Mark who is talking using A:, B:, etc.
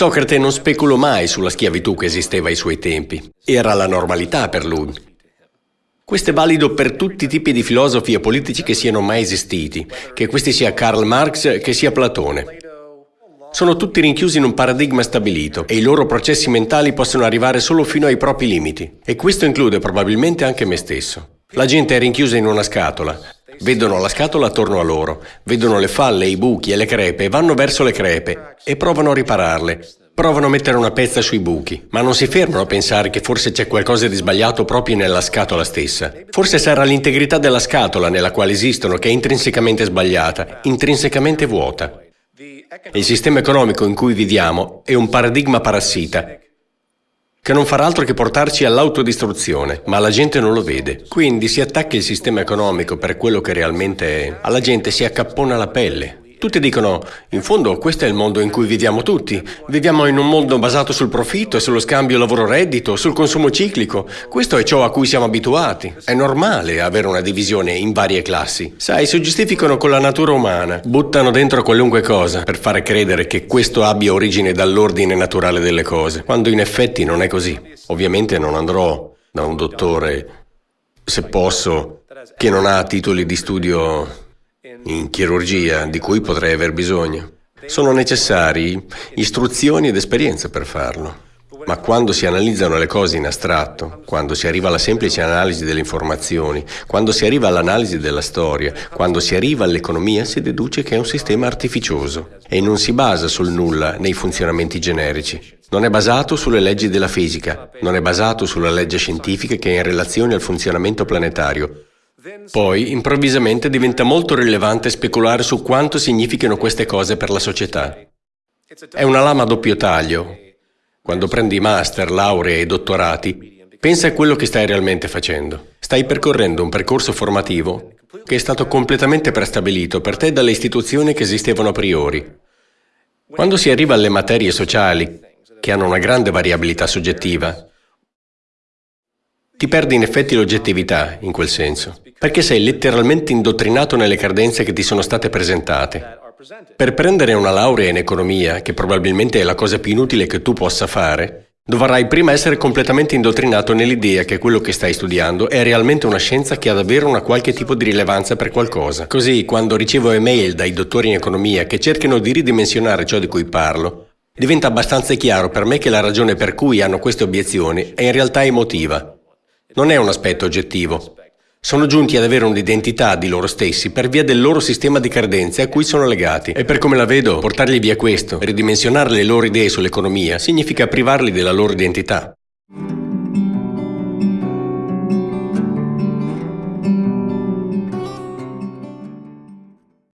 A: Socrate non speculò mai sulla schiavitù che esisteva ai suoi tempi. Era la normalità per lui. Questo è valido per tutti i tipi di filosofi e politici che siano mai esistiti, che questi sia Karl Marx che sia Platone. Sono tutti rinchiusi in un paradigma stabilito e i loro processi mentali possono arrivare solo fino ai propri limiti. E questo include probabilmente anche me stesso. La gente è rinchiusa in una scatola. Vedono la scatola attorno a loro, vedono le falle, i buchi e le crepe vanno verso le crepe e provano a ripararle. Provano a mettere una pezza sui buchi, ma non si fermano a pensare che forse c'è qualcosa di sbagliato proprio nella scatola stessa. Forse sarà l'integrità della scatola nella quale esistono che è intrinsecamente sbagliata, intrinsecamente vuota. Il sistema economico in cui viviamo è un paradigma parassita che non farà altro che portarci all'autodistruzione, ma la gente non lo vede. Quindi si attacca il sistema economico per quello che realmente è. Alla gente si accappona la pelle. Tutti dicono, in fondo questo è il mondo in cui viviamo tutti. Viviamo in un mondo basato sul profitto e sullo scambio lavoro-reddito, sul consumo ciclico. Questo è ciò a cui siamo abituati. È normale avere una divisione in varie classi. Sai, si giustificano con la natura umana. Buttano dentro qualunque cosa per fare credere che questo abbia origine dall'ordine naturale delle cose, quando in effetti non è così. Ovviamente non andrò da un dottore, se posso, che non ha titoli di studio in chirurgia di cui potrei aver bisogno. Sono necessari istruzioni ed esperienza per farlo. Ma quando si analizzano le cose in astratto, quando si arriva alla semplice analisi delle informazioni, quando si arriva all'analisi della storia, quando si arriva all'economia, si deduce che è un sistema artificioso e non si basa sul nulla nei funzionamenti generici. Non è basato sulle leggi della fisica, non è basato sulla legge scientifica che è in relazione al funzionamento planetario, poi, improvvisamente, diventa molto rilevante speculare su quanto significhino queste cose per la società. È una lama a doppio taglio. Quando prendi master, lauree e dottorati, pensa a quello che stai realmente facendo. Stai percorrendo un percorso formativo che è stato completamente prestabilito per te dalle istituzioni che esistevano a priori. Quando si arriva alle materie sociali, che hanno una grande variabilità soggettiva, ti perdi in effetti l'oggettività, in quel senso, perché sei letteralmente indottrinato nelle credenze che ti sono state presentate. Per prendere una laurea in economia, che probabilmente è la cosa più inutile che tu possa fare, dovrai prima essere completamente indottrinato nell'idea che quello che stai studiando è realmente una scienza che ha davvero una qualche tipo di rilevanza per qualcosa. Così, quando ricevo email dai dottori in economia che cercano di ridimensionare ciò di cui parlo, diventa abbastanza chiaro per me che la ragione per cui hanno queste obiezioni è in realtà emotiva. Non è un aspetto oggettivo. Sono giunti ad avere un'identità di loro stessi per via del loro sistema di credenze a cui sono legati. E per come la vedo, portargli via questo, ridimensionare le loro idee sull'economia, significa privarli della loro identità.